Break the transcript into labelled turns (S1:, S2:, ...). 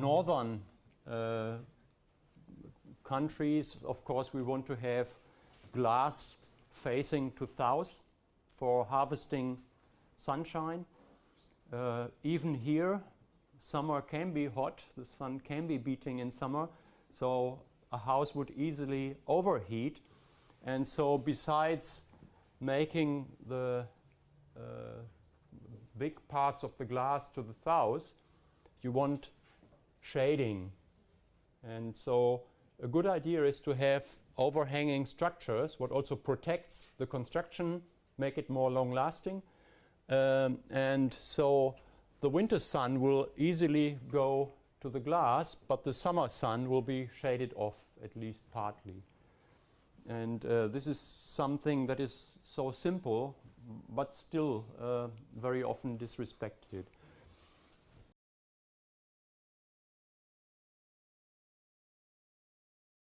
S1: Northern uh, countries, of course, we want to have glass facing to south for harvesting sunshine. Uh, even here, summer can be hot, the sun can be beating in summer, so a house would easily overheat. And so besides making the uh, big parts of the glass to the south, you want shading. And so a good idea is to have overhanging structures, what also protects the construction, make it more long lasting. Um, and so the winter sun will easily go to the glass, but the summer sun will be shaded off at least partly. And uh, this is something that is so simple, but still uh, very often disrespected.